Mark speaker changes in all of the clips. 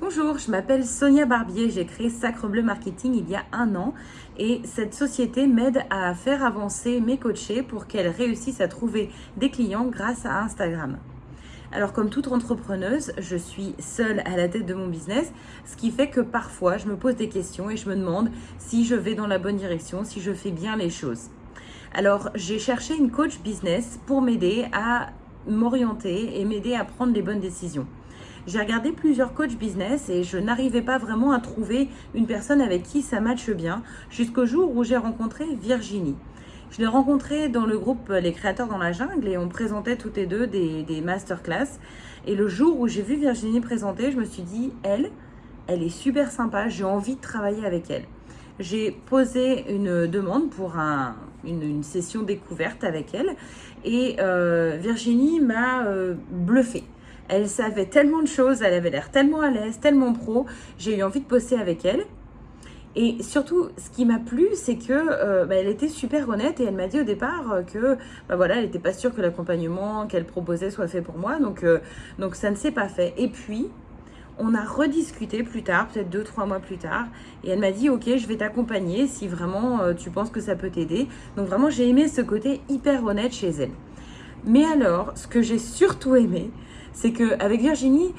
Speaker 1: Bonjour, je m'appelle Sonia Barbier, j'ai créé Sacre Bleu Marketing il y a un an et cette société m'aide à faire avancer mes coachés pour qu'elles réussissent à trouver des clients grâce à Instagram. Alors comme toute entrepreneuse, je suis seule à la tête de mon business, ce qui fait que parfois je me pose des questions et je me demande si je vais dans la bonne direction, si je fais bien les choses. Alors j'ai cherché une coach business pour m'aider à m'orienter et m'aider à prendre les bonnes décisions. J'ai regardé plusieurs coachs business et je n'arrivais pas vraiment à trouver une personne avec qui ça matche bien jusqu'au jour où j'ai rencontré Virginie. Je l'ai rencontrée dans le groupe Les Créateurs dans la Jungle et on présentait toutes les deux des, des masterclass. Et le jour où j'ai vu Virginie présenter, je me suis dit, elle, elle est super sympa, j'ai envie de travailler avec elle. J'ai posé une demande pour un, une, session découverte avec elle et euh, Virginie m'a euh, bluffé. Elle savait tellement de choses, elle avait l'air tellement à l'aise, tellement pro. J'ai eu envie de bosser avec elle. Et surtout, ce qui m'a plu, c'est que euh, bah, elle était super honnête et elle m'a dit au départ euh, que bah, voilà, elle n'était pas sûre que l'accompagnement qu'elle proposait soit fait pour moi. Donc, euh, donc ça ne s'est pas fait. Et puis, on a rediscuté plus tard, peut-être deux, trois mois plus tard. Et elle m'a dit, ok, je vais t'accompagner si vraiment tu penses que ça peut t'aider. Donc vraiment, j'ai aimé ce côté hyper honnête chez elle. Mais alors, ce que j'ai surtout aimé, c'est qu'avec Virginie,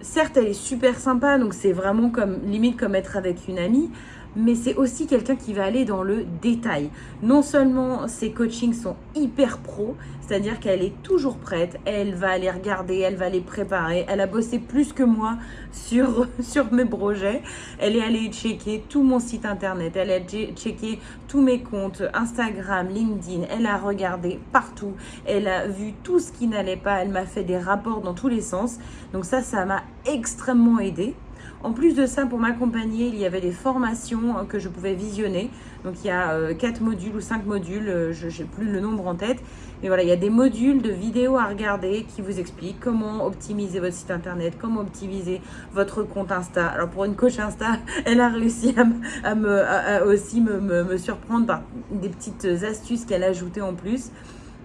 Speaker 1: certes, elle est super sympa, donc c'est vraiment comme limite comme être avec une amie, mais c'est aussi quelqu'un qui va aller dans le détail. Non seulement ses coachings sont hyper pro, c'est-à-dire qu'elle est toujours prête, elle va aller regarder, elle va les préparer, elle a bossé plus que moi sur, sur mes projets, elle est allée checker tout mon site internet, elle a checké tous mes comptes Instagram, LinkedIn, elle a regardé partout, elle a vu tout ce qui n'allait pas, elle m'a fait des rapports dans tous les sens, donc ça, ça m'a extrêmement aidé. En plus de ça, pour m'accompagner, il y avait des formations hein, que je pouvais visionner. Donc il y a euh, quatre modules ou cinq modules, euh, je n'ai plus le nombre en tête. Mais voilà, il y a des modules de vidéos à regarder qui vous expliquent comment optimiser votre site internet, comment optimiser votre compte Insta. Alors pour une coach Insta, elle a réussi à, me, aussi me, me surprendre par des petites astuces qu'elle a ajoutées en plus.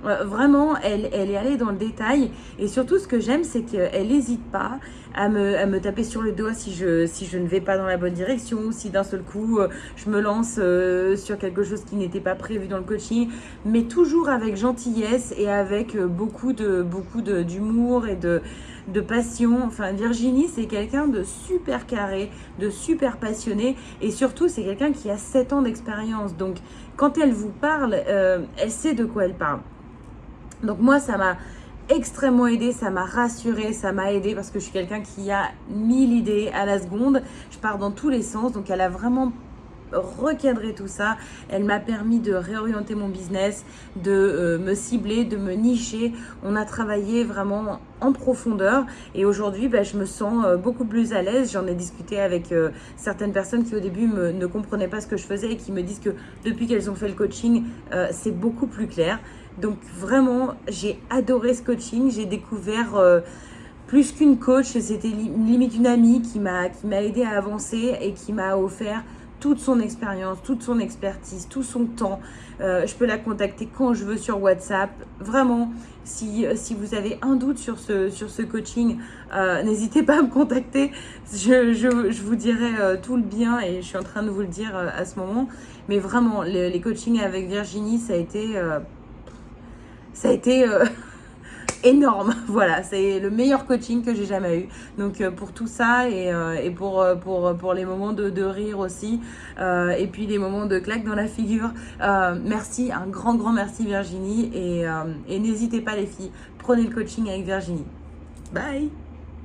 Speaker 1: Euh, vraiment, elle, est allée dans le détail. Et surtout, ce que j'aime, c'est qu'elle n'hésite pas à me, taper sur le doigt si je, ne vais pas dans la bonne direction, si d'un seul coup, euh, je me lance euh, sur quelque chose qui n'était pas prévu dans le coaching. Mais toujours avec gentillesse et avec beaucoup d'humour et de passion. Enfin, Virginie, c'est quelqu'un de super carré, de super passionné. Et surtout, c'est quelqu'un qui a 7 ans d'expérience. Donc, quand elle vous parle, elle sait de quoi elle parle. Donc moi, ça m'a extrêmement aidé, ça m'a rassuré, ça m'a aidé parce que je suis quelqu'un qui a mille idées à la seconde. Je pars dans tous les sens, donc elle a vraiment recadré tout ça. Elle m'a permis de réorienter mon business, de euh, me cibler, de me nicher. On a travaillé vraiment en profondeur et aujourd'hui, bah, je me sens euh, beaucoup plus à l'aise. J'en ai discuté avec euh, certaines personnes qui au début ne comprenaient pas ce que je faisais et qui me disent que depuis qu'elles ont fait le coaching, c'est beaucoup plus clair. Donc vraiment, j'ai adoré ce coaching. J'ai découvert euh, plus qu'une coach, c'était limite une amie qui m'a aidé à avancer et qui m'a offert toute son expérience, toute son expertise, tout son temps. Euh, je peux la contacter quand je veux sur WhatsApp. Vraiment, si, vous avez un doute sur ce, coaching, euh, n'hésitez pas à me contacter. Je, vous dirai tout le bien et je suis en train de vous le dire à ce moment. Mais vraiment, les coachings avec Virginie, ça a été ça a été euh, énorme. Voilà, c'est le meilleur coaching que j'ai jamais eu. Donc euh, pour tout ça et, euh, pour, pour, pour les moments de, de rire aussi et puis les moments de claque dans la figure, merci, un grand grand merci Virginie et n'hésitez pas les filles, prenez le coaching avec Virginie. Bye